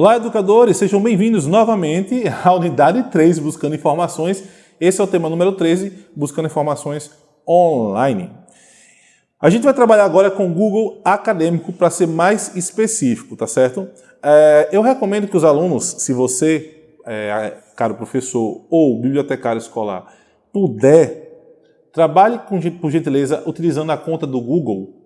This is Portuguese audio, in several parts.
Olá, educadores! Sejam bem-vindos novamente à unidade 3, Buscando Informações. Esse é o tema número 13, Buscando Informações Online. A gente vai trabalhar agora com o Google Acadêmico para ser mais específico, tá certo? É, eu recomendo que os alunos, se você, é, caro professor ou bibliotecário escolar, puder, trabalhe, com, por gentileza, utilizando a conta do Google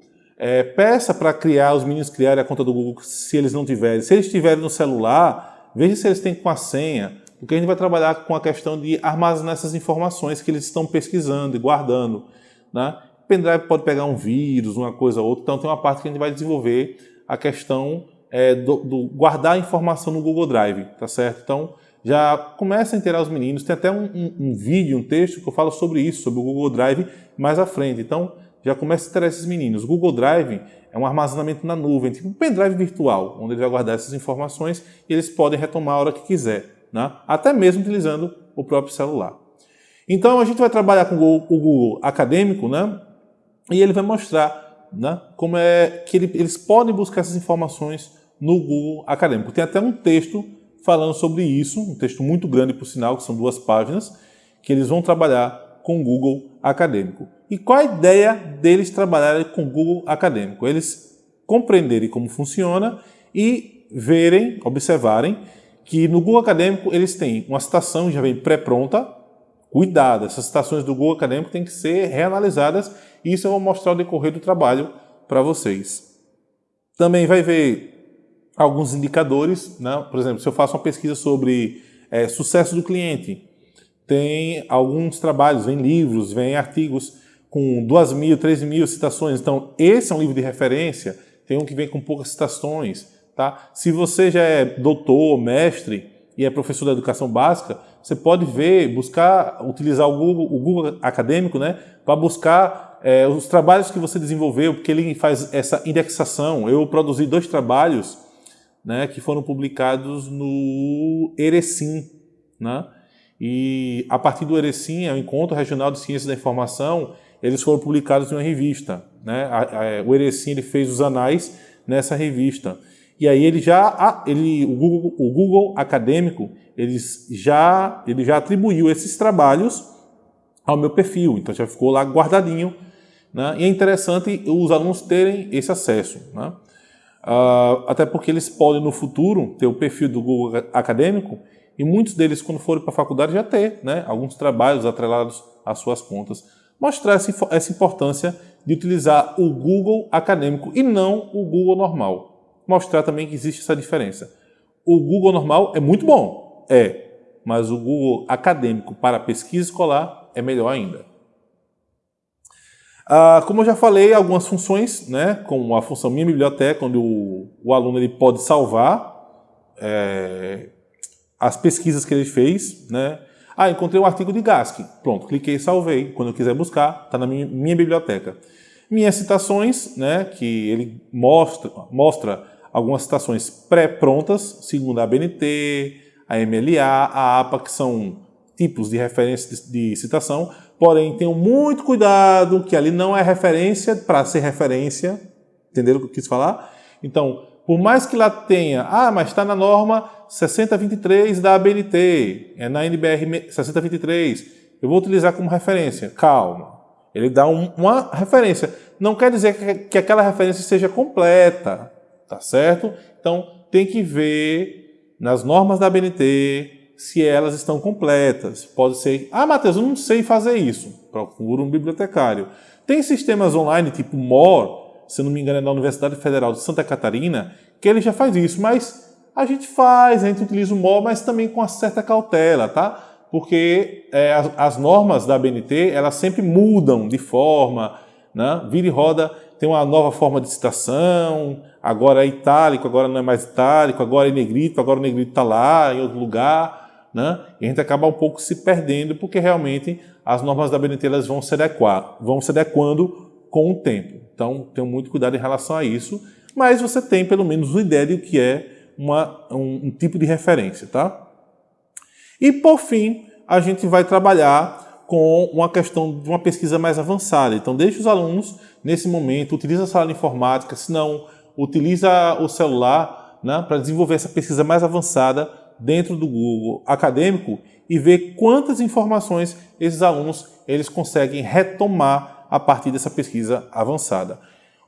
é, peça para criar, os meninos criarem a conta do Google se eles não tiverem. Se eles tiverem no celular, veja se eles têm com a senha, porque a gente vai trabalhar com a questão de armazenar essas informações que eles estão pesquisando e guardando. Né? O pendrive pode pegar um vírus, uma coisa ou outra, então tem uma parte que a gente vai desenvolver a questão é, do, do, guardar a informação no Google Drive, tá certo? Então, já começa a inteirar os meninos, tem até um, um, um vídeo, um texto que eu falo sobre isso, sobre o Google Drive mais à frente. Então, já começa a interessar esses meninos. O Google Drive é um armazenamento na nuvem, tipo um pendrive virtual, onde ele vai guardar essas informações e eles podem retomar a hora que quiser, né? até mesmo utilizando o próprio celular. Então a gente vai trabalhar com o Google Acadêmico, né? e ele vai mostrar né, como é que ele, eles podem buscar essas informações no Google Acadêmico. Tem até um texto falando sobre isso, um texto muito grande, por sinal, que são duas páginas, que eles vão trabalhar com o Google Acadêmico. E qual a ideia deles trabalharem com o Google Acadêmico? Eles compreenderem como funciona e verem, observarem, que no Google Acadêmico eles têm uma citação já vem pré-pronta. Cuidado, essas citações do Google Acadêmico têm que ser reanalisadas e isso eu vou mostrar no decorrer do trabalho para vocês. Também vai ver alguns indicadores, né? por exemplo, se eu faço uma pesquisa sobre é, sucesso do cliente, tem alguns trabalhos, vem livros, vem artigos com 2 mil, 3 mil citações. Então, esse é um livro de referência, tem um que vem com poucas citações. Tá? Se você já é doutor, mestre e é professor da educação básica, você pode ver, buscar, utilizar o Google, o Google acadêmico né, para buscar é, os trabalhos que você desenvolveu, porque ele faz essa indexação. Eu produzi dois trabalhos né, que foram publicados no Erecim, né? E a partir do Erecim, é o Encontro Regional de Ciências da Informação, eles foram publicados em uma revista. Né? o Erecim ele fez os anais nessa revista. E aí ele já, ele, o, Google, o Google acadêmico, eles já, ele já atribuiu esses trabalhos ao meu perfil, então já ficou lá guardadinho. Né? E é interessante os alunos terem esse acesso. Né? Uh, até porque eles podem no futuro ter o perfil do Google acadêmico e muitos deles, quando forem para a faculdade, já ter né? alguns trabalhos atrelados às suas contas mostrar essa importância de utilizar o Google acadêmico e não o Google normal. Mostrar também que existe essa diferença. O Google normal é muito bom, é, mas o Google acadêmico para pesquisa escolar é melhor ainda. Ah, como eu já falei, algumas funções, né, como a função Minha Biblioteca, onde o, o aluno ele pode salvar é, as pesquisas que ele fez, né, ah, encontrei um artigo de Gask. Pronto, cliquei e salvei. Quando eu quiser buscar, está na minha, minha, biblioteca. Minhas citações, né, que ele mostra, mostra algumas citações pré-prontas, segundo a ABNT, a MLA, a APA, que são tipos de referência de, de citação, porém tenham muito cuidado que ali não é referência para ser referência, entenderam o que eu quis falar? Então, por mais que lá tenha, ah, mas está na norma 6023 da ABNT, é na NBR 6023, eu vou utilizar como referência. Calma, ele dá um, uma referência. Não quer dizer que, que aquela referência seja completa, tá certo? Então, tem que ver nas normas da ABNT se elas estão completas. Pode ser, ah, Matheus, eu não sei fazer isso. Procura um bibliotecário. Tem sistemas online tipo MOR, se não me engano é da Universidade Federal de Santa Catarina, que ele já faz isso, mas a gente faz, a gente utiliza o MOL, mas também com uma certa cautela, tá? Porque é, as, as, normas da BNT, elas sempre mudam de forma, né? Vira e roda, tem uma nova forma de citação, agora é itálico, agora não é mais itálico, agora é negrito, agora o negrito está lá, em outro lugar, né? E a gente acaba um pouco se perdendo, porque realmente as normas da BNT elas vão se adequar, vão se adequando com o tempo. Então, tenha muito cuidado em relação a isso, mas você tem pelo menos uma ideia de o que é uma, um, um tipo de referência, tá? E, por fim, a gente vai trabalhar com uma questão de uma pesquisa mais avançada. Então, deixe os alunos, nesse momento, utiliza a sala de informática, se não, utiliza o celular né, para desenvolver essa pesquisa mais avançada dentro do Google acadêmico e ver quantas informações esses alunos eles conseguem retomar a partir dessa pesquisa avançada.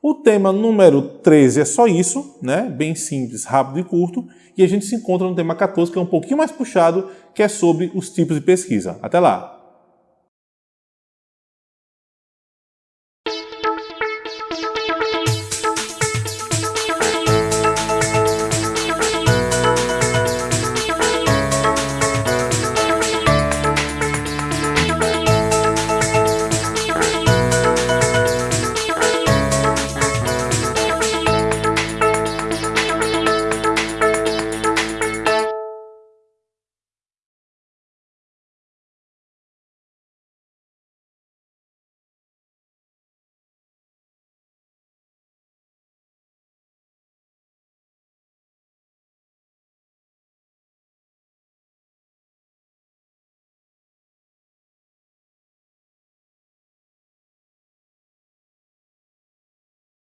O tema número 13 é só isso, né? bem simples, rápido e curto, e a gente se encontra no tema 14, que é um pouquinho mais puxado, que é sobre os tipos de pesquisa. Até lá!